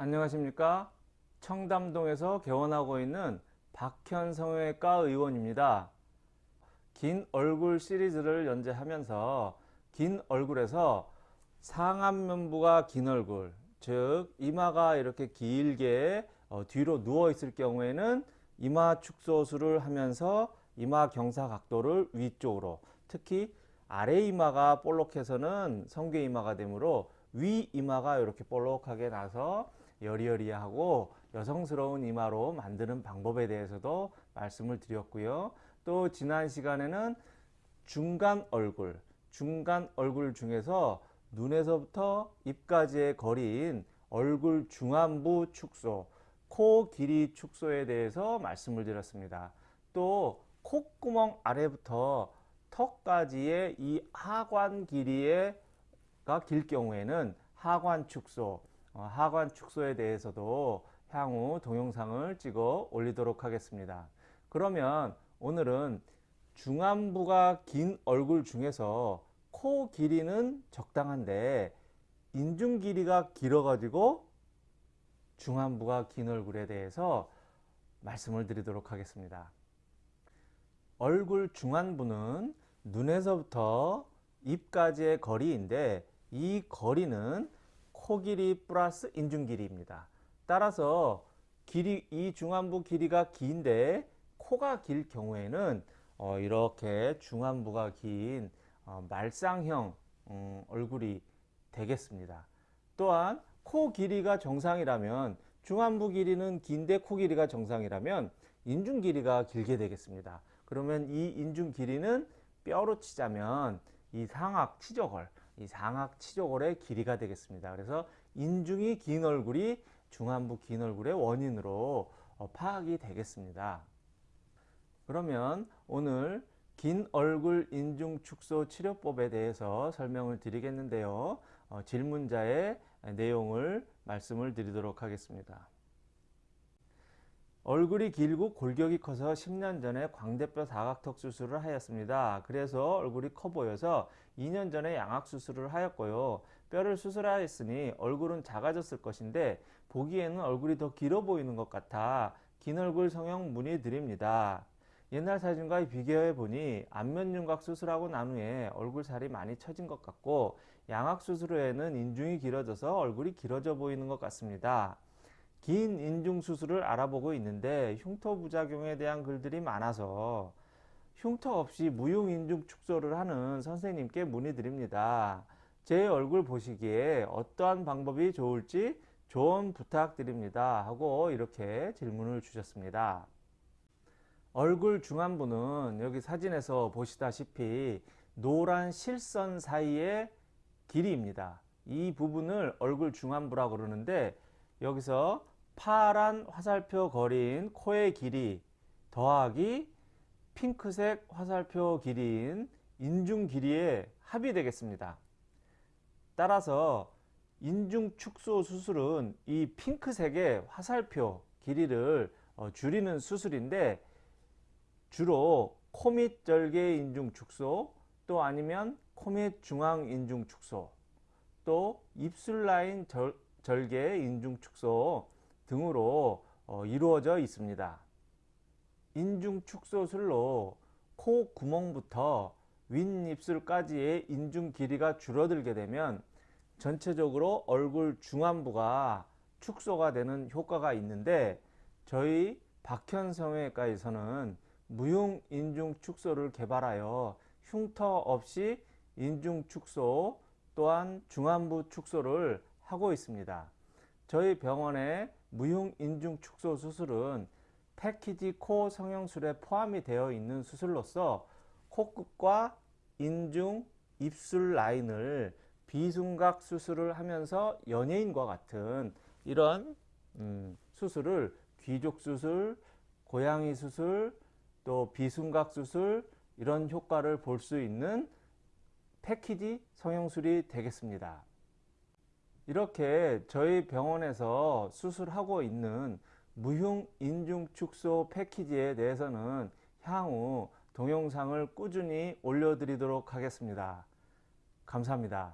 안녕하십니까? 청담동에서 개원하고 있는 박현 성형외과 의원입니다. 긴 얼굴 시리즈를 연재하면서 긴 얼굴에서 상안면부가 긴 얼굴 즉 이마가 이렇게 길게 어, 뒤로 누워 있을 경우에는 이마 축소술을 하면서 이마 경사 각도를 위쪽으로 특히 아래 이마가 볼록해서는 성괴 이마가 되므로 위 이마가 이렇게 볼록하게 나서 여리여리하고 여성스러운 이마로 만드는 방법에 대해서도 말씀을 드렸고요. 또 지난 시간에는 중간 얼굴, 중간 얼굴 중에서 눈에서부터 입까지의 거리인 얼굴 중안부 축소, 코 길이 축소에 대해서 말씀을 드렸습니다. 또 콧구멍 아래부터 턱까지의 이 하관 길이가 길 경우에는 하관 축소, 어, 하관 축소에 대해서도 향후 동영상을 찍어 올리도록 하겠습니다. 그러면 오늘은 중안부가 긴 얼굴 중에서 코 길이는 적당한데 인중 길이가 길어 가지고 중안부가 긴 얼굴에 대해서 말씀을 드리도록 하겠습니다. 얼굴 중안부는 눈에서부터 입까지의 거리인데 이 거리는 코 길이 플러스 인중 길이입니다. 따라서 길이 이 중안부 길이가 긴데 코가 길 경우에는 어, 이렇게 중안부가 긴 어, 말상형 음, 얼굴이 되겠습니다. 또한 코 길이가 정상이라면 중안부 길이는 긴데 코 길이가 정상이라면 인중 길이가 길게 되겠습니다. 그러면 이 인중 길이는 뼈로 치자면 이 상악 치조골, 이 상악 치조골의 길이가 되겠습니다. 그래서 인중이 긴 얼굴이 중안부 긴 얼굴의 원인으로 어, 파악이 되겠습니다. 그러면 오늘 긴 얼굴 인중 축소 치료법에 대해서 설명을 드리겠는데요. 어, 질문자의 내용을 말씀을 드리도록 하겠습니다. 얼굴이 길고 골격이 커서 10년 전에 광대뼈 사각턱 수술을 하였습니다. 그래서 얼굴이 커 보여서 2년 전에 양악 수술을 하였고요. 뼈를 수술하였으니 얼굴은 작아졌을 것인데 보기에는 얼굴이 더 길어 보이는 것 같아 긴 얼굴 성형 문의드립니다. 옛날 사진과 비교해 보니 안면 윤곽 수술하고 난 후에 얼굴 살이 많이 처진 것 같고 양악 수술 후에는 인중이 길어져서 얼굴이 길어져 보이는 것 같습니다. 긴 인중 수술을 알아보고 있는데 흉터 부작용에 대한 글들이 많아서 흉터 없이 무용 인중 축소를 하는 선생님께 문의드립니다. 제 얼굴 보시기에 어떠한 방법이 좋을지 조언 부탁드립니다. 하고 이렇게 질문을 주셨습니다. 얼굴 중안부는 여기 사진에서 보시다시피 노란 실선 사이의 길이입니다. 이 부분을 얼굴 중안부라고 그러는데 여기서 파란 화살표 거리인 코의 길이 더하기 핑크색 화살표 길이인 인중 길이의 합이 되겠습니다. 따라서 인중 축소 수술은 이 핑크색의 화살표 길이를 어, 줄이는 수술인데 주로 코밑 절개 인중 축소 또 아니면 코밑 중앙 인중 축소 또 입술 라인 절, 절개 인중 축소 등으로 어, 이루어져 있습니다. 인중 축소술로 코 구멍부터 윗입술까지의 인중 길이가 줄어들게 되면 전체적으로 얼굴 중안부가 축소가 되는 효과가 있는데 저희 박현성외과에서는 무용 인중 축소를 개발하여 흉터 없이 인중 축소 또한 중안부 축소를 하고 있습니다. 저희 병원의 무용 인중 축소 수술은 패키지 코 성형술에 포함이 되어 있는 수술로서 코끝과 인중, 입술 라인을 비순각 수술을 하면서 연예인과 같은 이런 음, 수술을 귀족 수술, 고양이 수술, 또 비순각 수술 이런 효과를 볼 수 있는 패키지 성형술이 되겠습니다. 이렇게 저희 병원에서 수술하고 있는 무흉 인중 축소 패키지에 대해서는 향후 동영상을 꾸준히 올려드리도록 하겠습니다. 감사합니다.